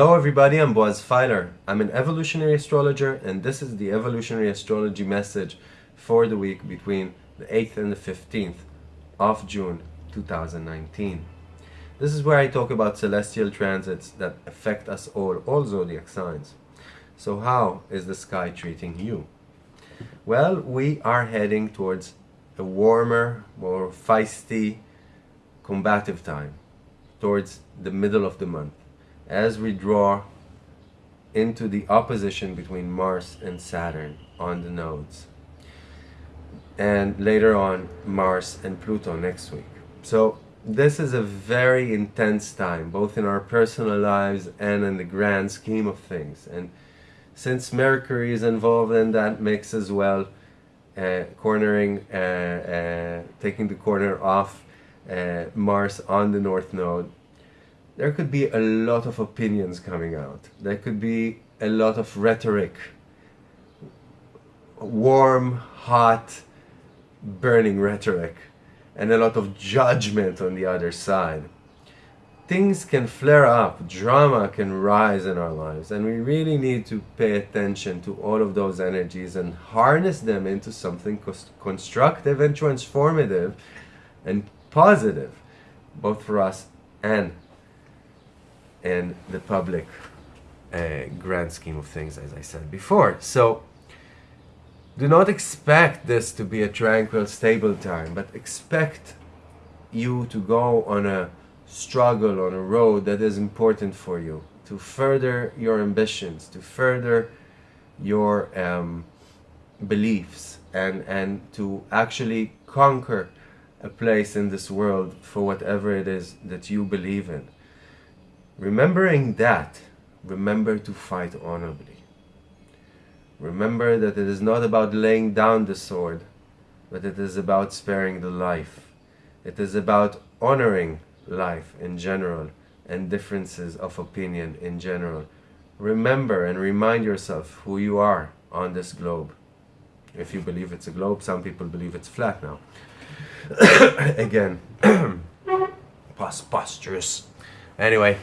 Hello everybody, I'm Boaz Feiler. I'm an evolutionary astrologer and this is the evolutionary astrology message for the week between the 8th and the 15th of June 2019. This is where I talk about celestial transits that affect us all, all zodiac signs. So how is the sky treating you? Well, we are heading towards a warmer, more feisty, combative time towards the middle of the month as we draw into the opposition between Mars and Saturn on the nodes. And later on, Mars and Pluto next week. So this is a very intense time, both in our personal lives and in the grand scheme of things. And since Mercury is involved in that mix as well, uh, cornering, uh, uh, taking the corner off uh, Mars on the North Node, there could be a lot of opinions coming out. There could be a lot of rhetoric, warm, hot, burning rhetoric, and a lot of judgment on the other side. Things can flare up, drama can rise in our lives, and we really need to pay attention to all of those energies and harness them into something constructive and transformative and positive, both for us and in the public uh, grand scheme of things, as I said before. So do not expect this to be a tranquil, stable time, but expect you to go on a struggle, on a road that is important for you, to further your ambitions, to further your um, beliefs, and, and to actually conquer a place in this world for whatever it is that you believe in. Remembering that, remember to fight honorably. Remember that it is not about laying down the sword, but it is about sparing the life. It is about honoring life in general and differences of opinion in general. Remember and remind yourself who you are on this globe. If you believe it's a globe, some people believe it's flat now. Again, preposterous. Anyway,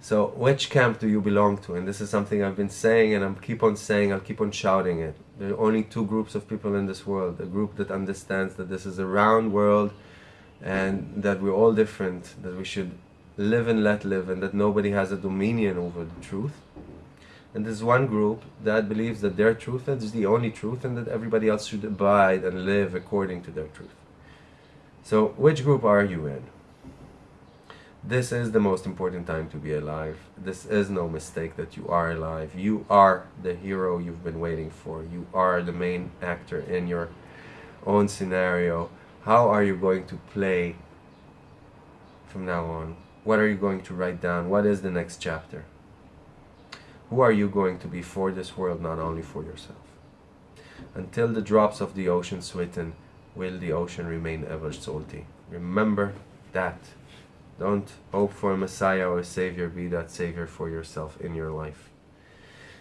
so which camp do you belong to? And this is something I've been saying and I'm keep on saying, I'll keep on shouting it. There are only two groups of people in this world. A group that understands that this is a round world and that we're all different, that we should live and let live and that nobody has a dominion over the truth. And there's one group that believes that their truth is the only truth and that everybody else should abide and live according to their truth. So which group are you in? This is the most important time to be alive. This is no mistake that you are alive. You are the hero you've been waiting for. You are the main actor in your own scenario. How are you going to play from now on? What are you going to write down? What is the next chapter? Who are you going to be for this world, not only for yourself? Until the drops of the ocean sweeten, will the ocean remain ever salty? Remember that. Don't hope for a Messiah or a Savior. Be that Savior for yourself in your life.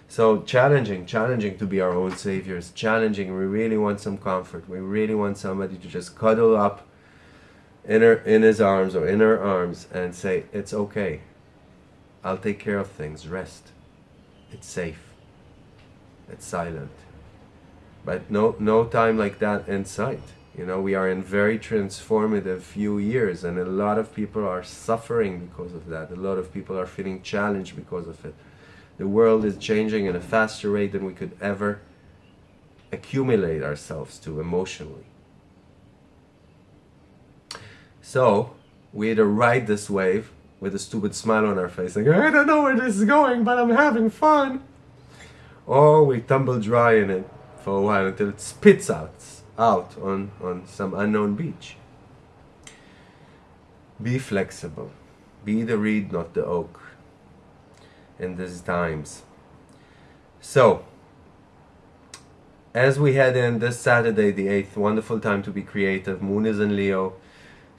So challenging, challenging to be our own saviors. Challenging. We really want some comfort. We really want somebody to just cuddle up in her in his arms or in her arms and say, "It's okay. I'll take care of things. Rest. It's safe. It's silent." But no no time like that in sight. You know, we are in very transformative few years and a lot of people are suffering because of that. A lot of people are feeling challenged because of it. The world is changing at a faster rate than we could ever accumulate ourselves to emotionally. So, we either ride this wave with a stupid smile on our face, like, I don't know where this is going, but I'm having fun. Or we tumble dry in it for a while until it spits out out on, on some unknown beach. Be flexible. Be the reed, not the oak in these times. So, as we head in this Saturday, the 8th, wonderful time to be creative. Moon is in Leo,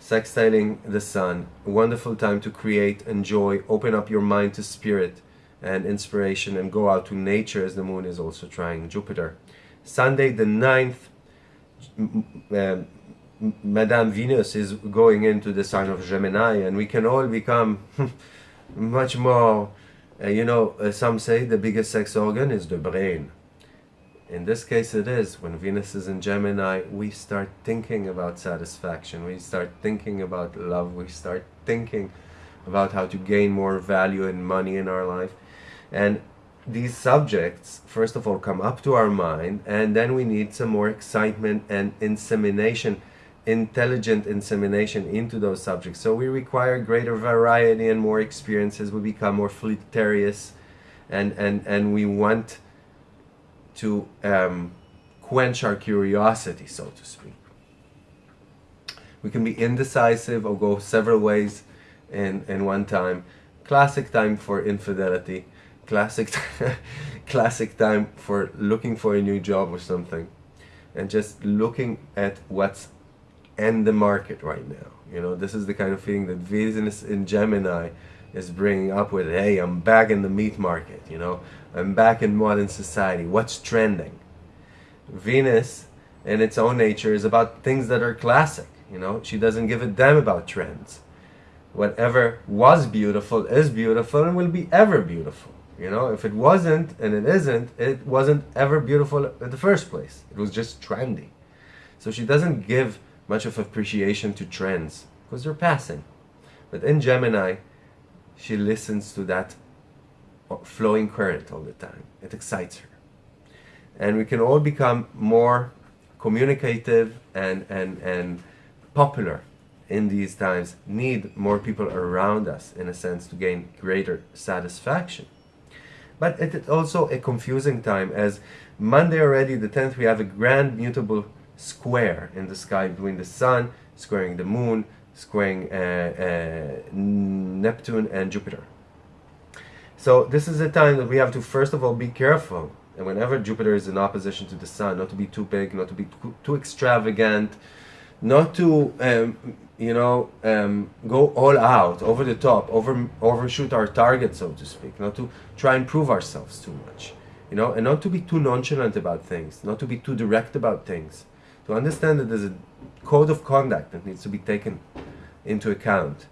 sextiling the sun. Wonderful time to create, enjoy, open up your mind to spirit and inspiration and go out to nature as the moon is also trining Jupiter. Sunday the 9th, uh, Madame Venus is going into the sign of Gemini and we can all become much more, uh, you know, uh, some say the biggest sex organ is the brain. In this case it is. When Venus is in Gemini, we start thinking about satisfaction. We start thinking about love. We start thinking about how to gain more value and money in our life. And these subjects, first of all, come up to our mind, and then we need some more excitement and insemination, intelligent insemination into those subjects. So we require greater variety and more experiences. We become more flirtatious, and, and, and we want to um, quench our curiosity, so to speak. We can be indecisive or go several ways in, in one time. Classic time for infidelity classic classic time for looking for a new job or something and just looking at what's in the market right now. You know this is the kind of feeling that Venus in Gemini is bringing up with hey I'm back in the meat market you know? I'm back in modern society. What's trending? Venus in its own nature is about things that are classic you know? She doesn't give a damn about trends. Whatever was beautiful is beautiful and will be ever beautiful you know, if it wasn't and it isn't, it wasn't ever beautiful in the first place. It was just trendy. So she doesn't give much of appreciation to trends because they're passing. But in Gemini, she listens to that uh, flowing current all the time. It excites her. And we can all become more communicative and, and, and popular in these times, need more people around us, in a sense, to gain greater satisfaction. But it is also a confusing time as Monday already, the 10th, we have a grand mutable square in the sky between the Sun, squaring the Moon, squaring uh, uh, Neptune and Jupiter. So this is a time that we have to first of all be careful. And whenever Jupiter is in opposition to the Sun, not to be too big, not to be too extravagant, not to um, you know, um, go all out, over the top, over overshoot our target, so to speak, not to try and prove ourselves too much, you know, and not to be too nonchalant about things, not to be too direct about things, to understand that there's a code of conduct that needs to be taken into account,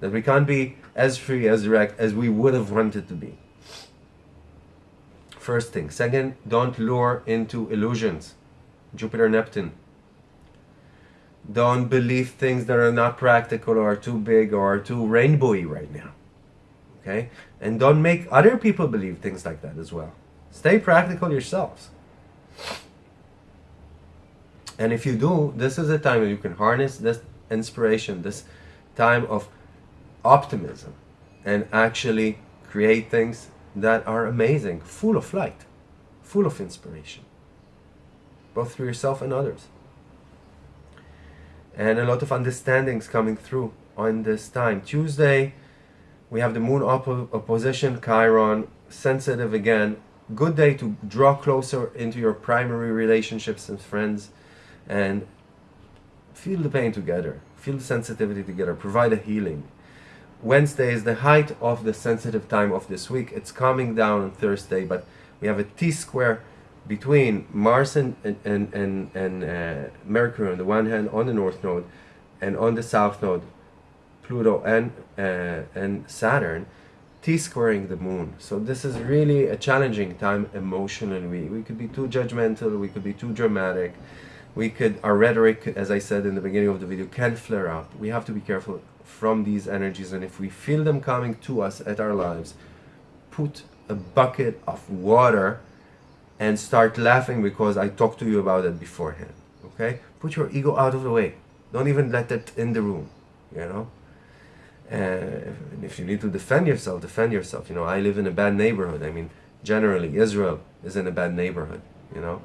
that we can't be as free, as direct as we would have wanted to be. First thing. Second, don't lure into illusions. Jupiter, Neptune don't believe things that are not practical or too big or too rainbowy right now. Okay? And don't make other people believe things like that as well. Stay practical yourselves. And if you do, this is a time where you can harness this inspiration, this time of optimism, and actually create things that are amazing, full of light, full of inspiration, both for yourself and others and a lot of understandings coming through on this time. Tuesday, we have the moon oppo opposition, Chiron, sensitive again. Good day to draw closer into your primary relationships and friends and feel the pain together, feel the sensitivity together, provide a healing. Wednesday is the height of the sensitive time of this week. It's calming down on Thursday, but we have a T-square between Mars and, and, and, and uh, Mercury on the one hand on the north node and on the south node Pluto and, uh, and Saturn T-squaring the moon. So this is really a challenging time emotionally. We, we could be too judgmental, we could be too dramatic, we could, our rhetoric, as I said in the beginning of the video, can flare up. We have to be careful from these energies and if we feel them coming to us at our lives, put a bucket of water and start laughing because I talked to you about it beforehand. Okay? Put your ego out of the way. Don't even let it in the room. You know? And if you need to defend yourself, defend yourself. You know, I live in a bad neighborhood. I mean, generally, Israel is in a bad neighborhood. You know?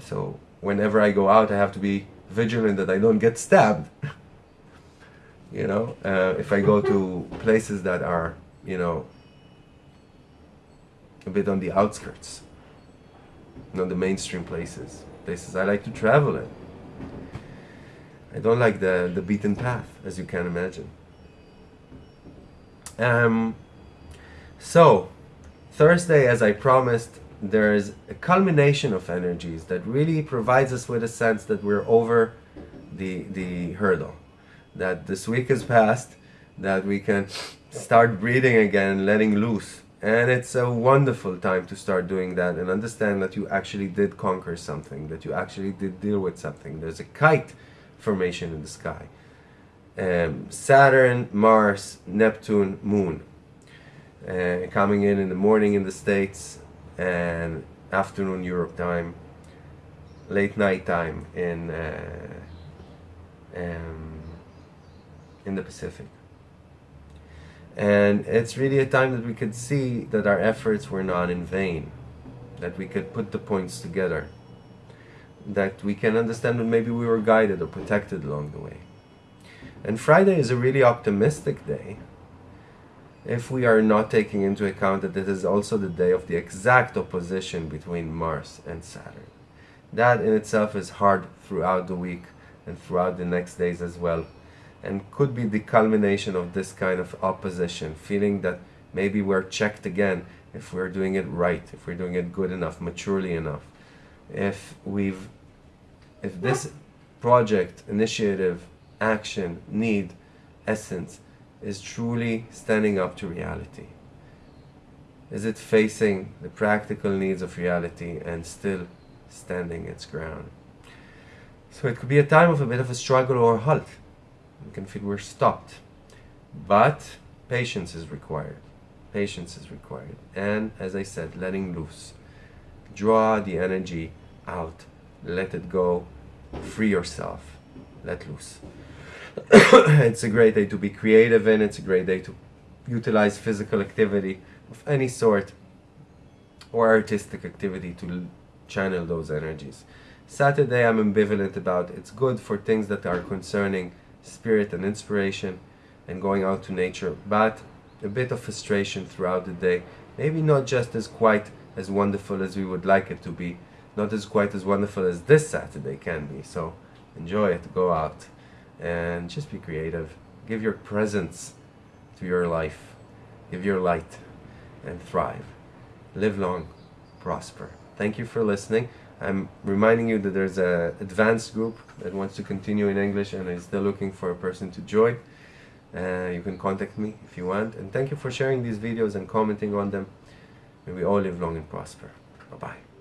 So whenever I go out, I have to be vigilant that I don't get stabbed. you know? Uh, if I go to places that are, you know, a bit on the outskirts not the mainstream places. Places I like to travel in. I don't like the, the beaten path, as you can imagine. Um, so, Thursday, as I promised, there is a culmination of energies that really provides us with a sense that we're over the, the hurdle. That this week has passed, that we can start breathing again, letting loose. And it's a wonderful time to start doing that and understand that you actually did conquer something, that you actually did deal with something. There's a kite formation in the sky. Um, Saturn, Mars, Neptune, Moon. Uh, coming in in the morning in the States and afternoon Europe time, late night time in uh, um, in the Pacific. And it's really a time that we could see that our efforts were not in vain, that we could put the points together, that we can understand that maybe we were guided or protected along the way. And Friday is a really optimistic day if we are not taking into account that it is also the day of the exact opposition between Mars and Saturn. That in itself is hard throughout the week and throughout the next days as well and could be the culmination of this kind of opposition, feeling that maybe we're checked again if we're doing it right, if we're doing it good enough, maturely enough, if we've, if this project, initiative, action, need, essence is truly standing up to reality. Is it facing the practical needs of reality and still standing its ground? So it could be a time of a bit of a struggle or a halt. You can feel we're stopped. But patience is required. Patience is required. And as I said, letting loose. Draw the energy out. Let it go. Free yourself. Let loose. it's a great day to be creative in. It's a great day to utilize physical activity of any sort or artistic activity to channel those energies. Saturday I'm ambivalent about. It's good for things that are concerning spirit and inspiration and going out to nature, but a bit of frustration throughout the day. Maybe not just as quite as wonderful as we would like it to be, not as quite as wonderful as this Saturday can be. So enjoy it, go out and just be creative. Give your presence to your life. Give your light and thrive. Live long, prosper. Thank you for listening. I'm reminding you that there's a advanced group that wants to continue in English and is still looking for a person to join. Uh, you can contact me if you want. And thank you for sharing these videos and commenting on them. May we all live long and prosper. Bye-bye.